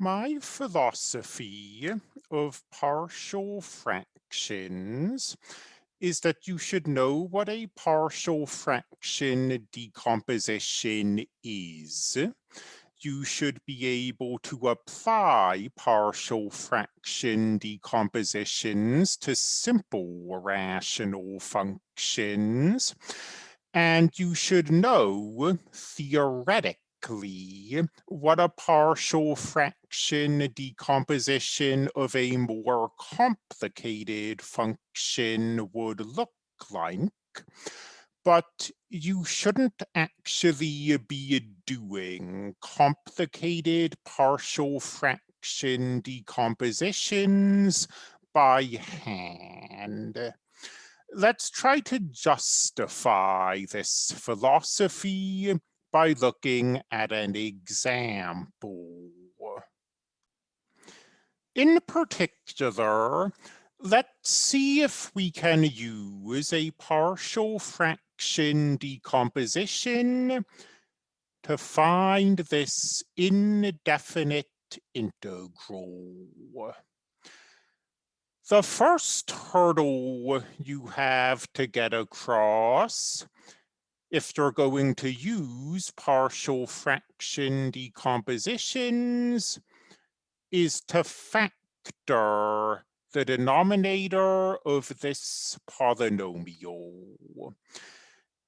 My philosophy of partial fractions is that you should know what a partial fraction decomposition is. You should be able to apply partial fraction decompositions to simple rational functions. And you should know, what a partial fraction decomposition of a more complicated function would look like. But you shouldn't actually be doing complicated partial fraction decompositions by hand. Let's try to justify this philosophy by looking at an example. In particular, let's see if we can use a partial fraction decomposition to find this indefinite integral. The first hurdle you have to get across if you're going to use partial fraction decompositions is to factor the denominator of this polynomial.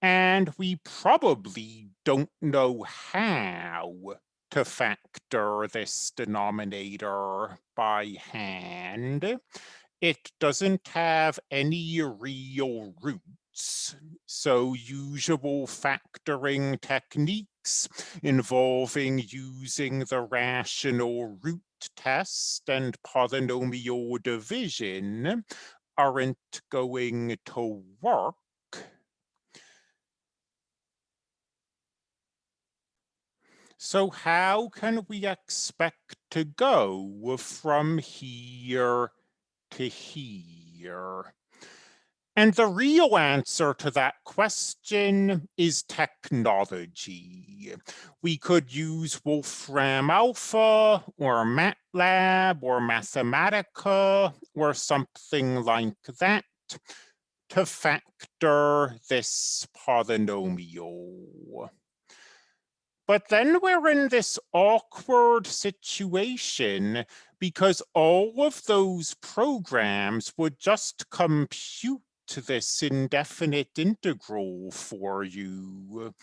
And we probably don't know how to factor this denominator by hand. It doesn't have any real root so usual factoring techniques involving using the rational root test and polynomial division aren't going to work. So how can we expect to go from here to here? And the real answer to that question is technology. We could use Wolfram Alpha or MATLAB or Mathematica or something like that to factor this polynomial. But then we're in this awkward situation because all of those programs would just compute to this indefinite integral for you.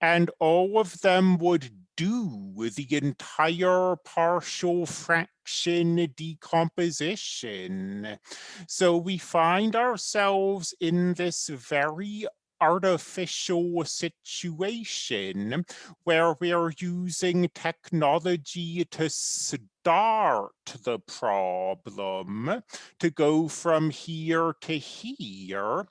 And all of them would do the entire partial fraction decomposition. So we find ourselves in this very artificial situation where we're using technology to start the problem, to go from here to here.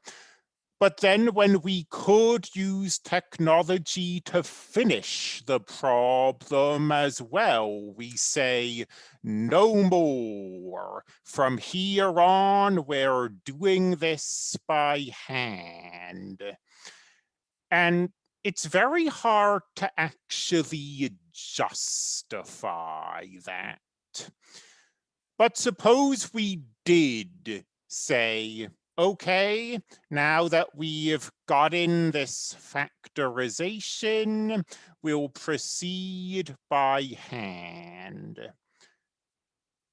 But then when we could use technology to finish the problem as well, we say no more. From here on, we're doing this by hand. And it's very hard to actually justify that. But suppose we did say okay, now that we've gotten this factorization, we'll proceed by hand.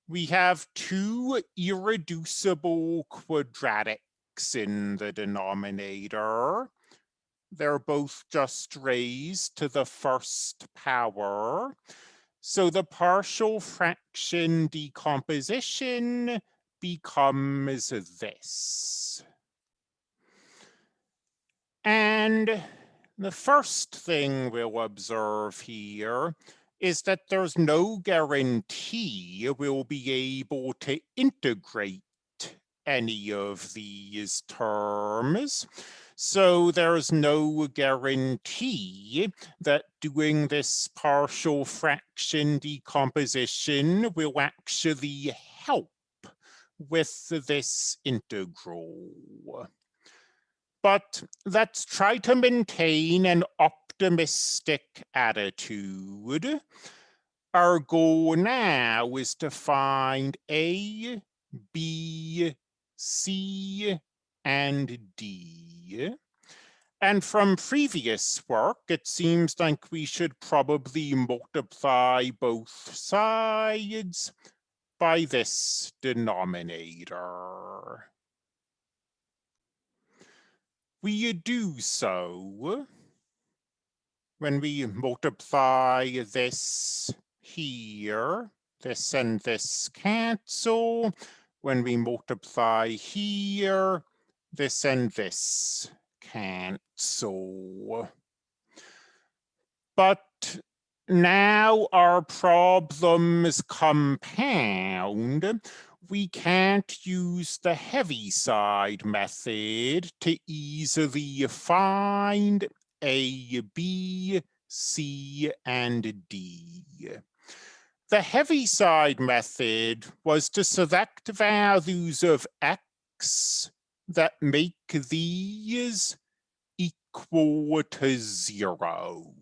We have two irreducible quadratics in the denominator. They're both just raised to the first power. So the partial fraction decomposition becomes this. And the first thing we'll observe here is that there's no guarantee we'll be able to integrate any of these terms. So there's no guarantee that doing this partial fraction decomposition will actually help with this integral. But let's try to maintain an optimistic attitude. our goal now is to find A, B, C, and D. And from previous work, it seems like we should probably multiply both sides by this denominator. We do so when we multiply this here, this and this cancel. When we multiply here, this and this cancel. But now our problems compound. We can't use the heaviside method to easily find A, B, C, and D. The heaviside method was to select values of x that make these equal to zero.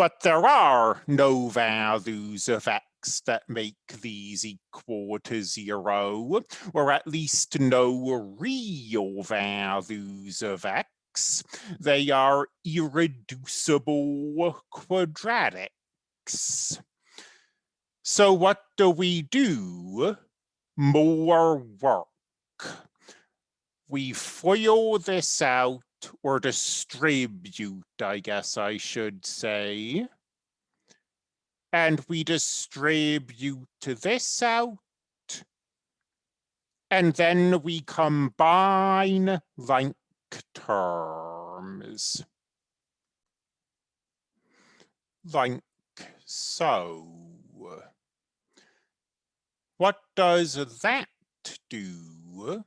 But there are no values of x that make these equal to zero, or at least no real values of x. They are irreducible quadratics. So what do we do? More work. We FOIL this out or distribute, I guess I should say. And we distribute this out. And then we combine like terms. Like so. What does that do?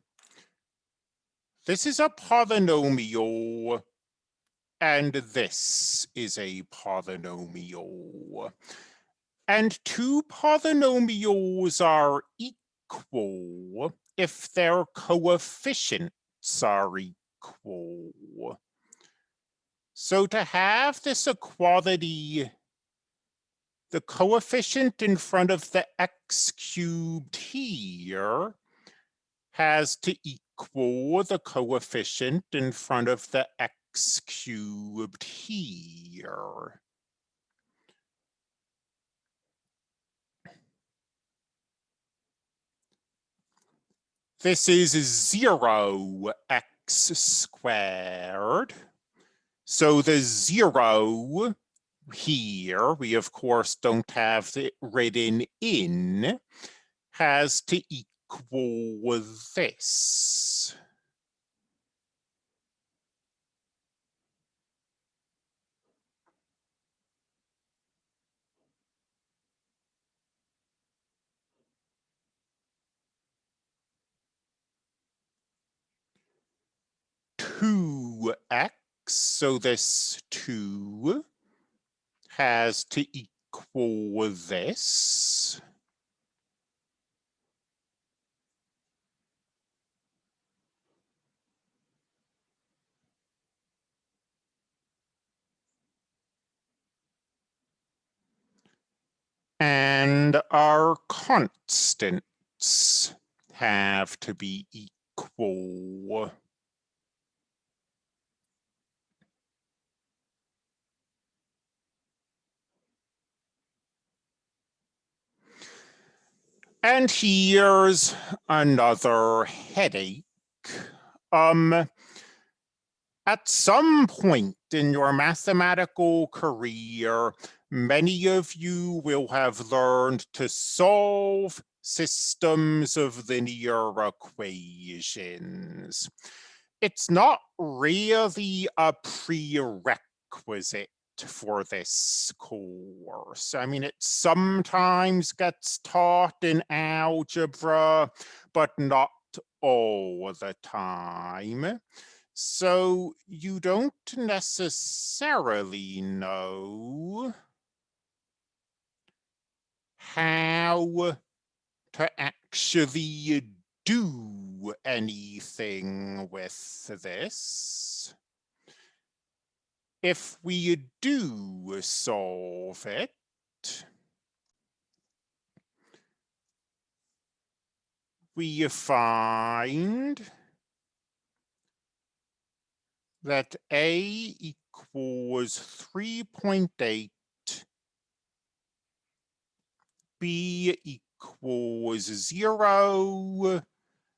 This is a polynomial, and this is a polynomial. And two polynomials are equal if their coefficients are equal. So to have this equality the coefficient in front of the x cubed here has to equal the coefficient in front of the x cubed here. This is zero x squared. So the zero here, we of course don't have it written in, has to equal this. Two x, so this two has to equal this. And our constants have to be equal. And here's another headache. Um, at some point in your mathematical career, many of you will have learned to solve systems of linear equations. It's not really a prerequisite for this course. I mean, it sometimes gets taught in algebra, but not all the time. So you don't necessarily know how to actually do anything with this. If we do solve it, we find that A equals 3.8, B equals zero,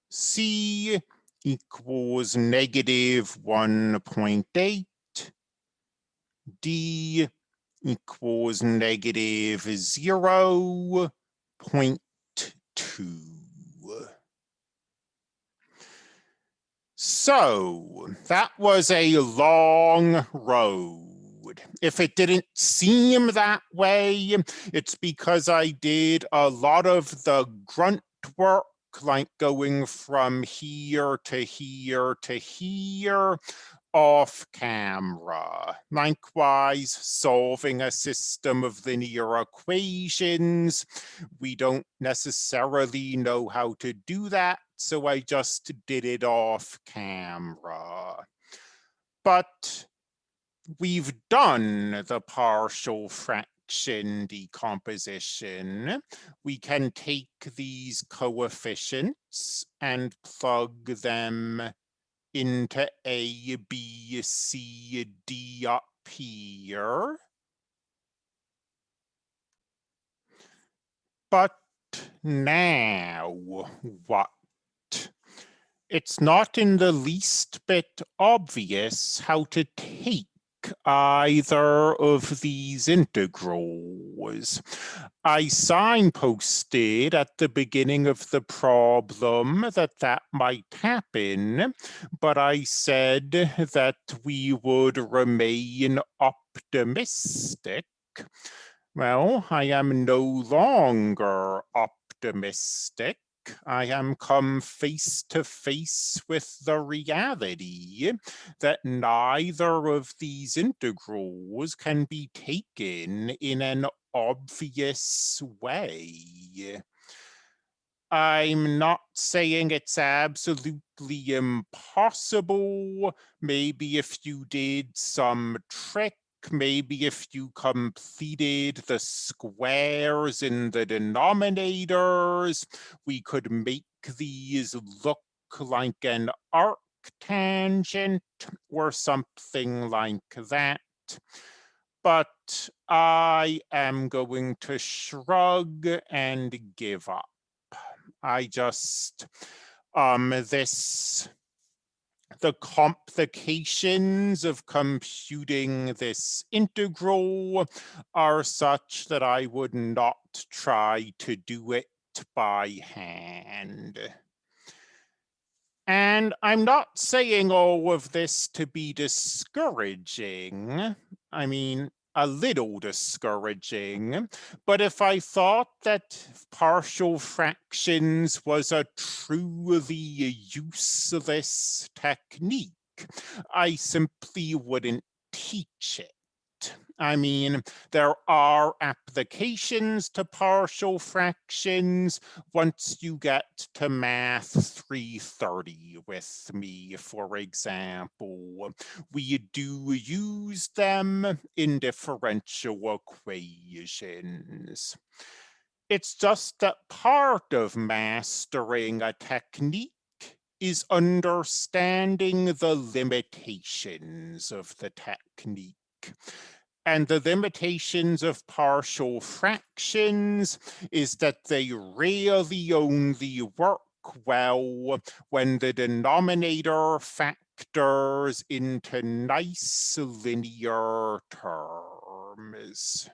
C equals negative 1.8, D equals negative 0.2. So that was a long road. If it didn't seem that way, it's because I did a lot of the grunt work like going from here to here to here off camera. Likewise, solving a system of linear equations. We don't necessarily know how to do that, so I just did it off camera. But we've done the partial fraction decomposition. We can take these coefficients and plug them into A, B, C, D up here. But now what? It's not in the least bit obvious how to take either of these integrals. I signposted at the beginning of the problem that that might happen, but I said that we would remain optimistic. Well, I am no longer optimistic. I am come face to face with the reality that neither of these integrals can be taken in an obvious way. I'm not saying it's absolutely impossible. Maybe if you did some trick maybe if you completed the squares in the denominators, we could make these look like an arc tangent or something like that. But I am going to shrug and give up. I just, um, this the complications of computing this integral are such that I would not try to do it by hand. And I'm not saying all of this to be discouraging. I mean, a little discouraging, but if I thought that partial fractions was a truly useless technique, I simply wouldn't teach it. I mean, there are applications to partial fractions once you get to math 330 with me, for example. We do use them in differential equations. It's just that part of mastering a technique is understanding the limitations of the technique and the limitations of partial fractions is that they really only work well when the denominator factors into nice linear terms.